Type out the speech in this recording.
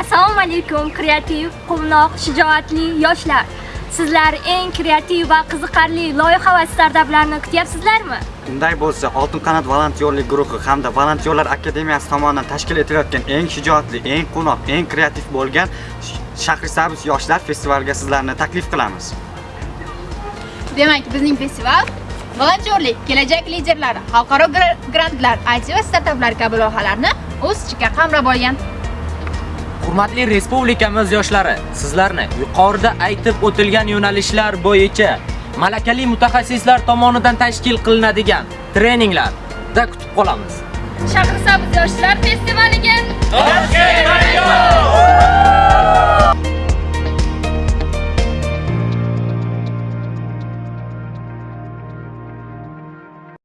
Assalomu alaykum kreativ, quvnoq, shijoatli yoshlar. Sizlar eng kreativ va qiziqarli loyiha va startaplarni kutyapsizlarmi? Unday bo'lsa, Oltin qanot volontyorlik guruhi hamda Volontyorlar akademiyasi tomonidan tashkil etilayotgan eng shijoatli, eng quvnoq, eng kreativ bo'lgan Shahrisabz yoshlar festivaliga sizlarni taklif qilamiz. Demak, bizning festival volontyorlik, kelajak liderlari, xalqaro gra- grantlar, IT va startaplar kabi loyihalarni o'z ichiga qamrab olgan. Hurmatli respublikamiz yoshlari, sizlarni yuqorida aytib o'tilgan yo'nalishlar bo'yicha malakali mutaxassislar tomonidan tashkil qilinadigan treninglarda kutib qolamiz. Shahrisabz yoshlar festivaliga